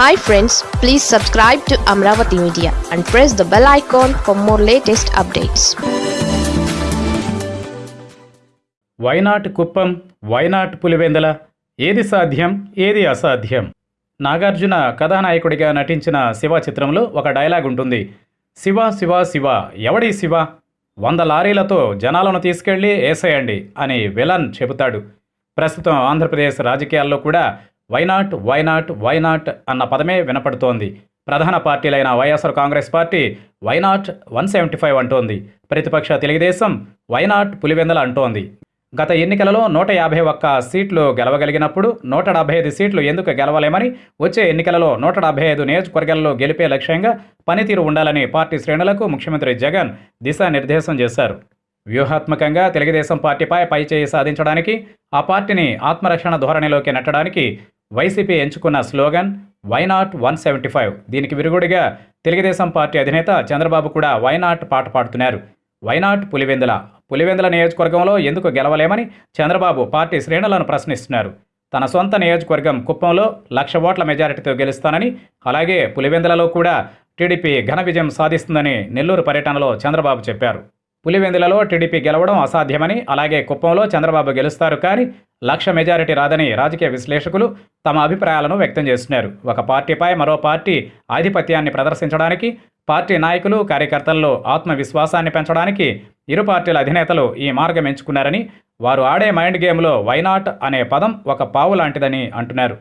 Hi friends please subscribe to Amaravati media and press the bell icon for more latest updates why not Kuppam why not Pulivendula ఏది సాధ్యం ఏది అసాధ్యం? నాగార్జున కథానాయకుడిగా నటించిన శివ చిత్రంలో ఒక డైలాగ్ ఉంటుంది. శివ శివ శివ ఎవడి శివ? వంద లారీలతో జనాలను తీసుకెళ్ళి వేసేయండి అని విలన్ చెబుతాడు. ప్రస్తుతం ఆంధ్రప్రదేశ్ రాజకీయాల్లో కూడా వైనాట్ వైనాట్ వైనాట్ అన్న పదమే వినపడుతోంది. ప్రధాన పార్టీలైన YSR Congress party why not one seventy five అంటోంది. ప్రతిపక్ష తెలుగుదేశం వైనాట్ పులివెందల అంటోంది. గత ఎన్నికలలో నూట యాభై ఒక్క సీట్లు గెలవగలిగినప్పుడు నూట డెబ్బై ఐదు సీట్లు ఎందుకు గెలవలేమని వచ్చే ఎన్నికలలో నూట డెబ్బై ఐదు నియోజకవర్గాల్లో గెలిపే లక్ష్యంగా పనితీరు ఉండాలని పార్టీ శ్రేణులకు ముఖ్యమంత్రి జగన్ దిశానిర్దేశం చేశారు. వ్యూహాత్మకంగా తెలుగుదేశం పార్టీపై పైచేయి సాధించడానికి ఆ పార్టీని ఆత్మరక్షణ ధోరణిలోకి నెట్టడానికి వైసీపీ ఎంచుకున్న slogan why not one seventy five దీనికి విరుగుడిగా తెలుగుదేశం పార్టీ అధినేత చంద్రబాబు కూడా వైనాట్ పాట పాడుతున్నారు. వైనాట్ పులివెందుల పులివెందుల నియోజకవర్గంలో ఎందుకు గెలవలేమని చంద్రబాబు పార్టీ శ్రేణులను ప్రశ్నిస్తున్నారు. తన సొంత నియోజకవర్గం కుప్పంలో లక్ష ఓట్ల మెజారిటీతో గెలుస్తానని అలాగే పులివెందులలో కూడా టీడీపీ ఘన విజయం సాధిస్తుందని నెల్లూరు పర్యటనలో చంద్రబాబు చెప్పారు. పులివెందులలో టీడీపీ గెలవడం అసాధ్యమని అలాగే కుప్పంలో చంద్రబాబు గెలుస్తారు కానీ లక్ష మెజారిటీ రాదని రాజకీయ విశ్లేషకులు తమ అభిప్రాయాలను వ్యక్తం చేస్తున్నారు. ఒక పార్టీపై మరో పార్టీ ఆధిపత్యాన్ని ప్రదర్శించడానికి పార్టీ నాయకులు కార్యకర్తల్లో ఆత్మవిశ్వాసాన్ని పెంచడానికి ఇరు పార్టీల అధినేతలు ఈ మార్గం ఎంచుకున్నారని వారు ఆడే మైండ్ గేమ్లో వైనాట్ అనే పదం ఒక పావు లాంటిదని అంటున్నారు.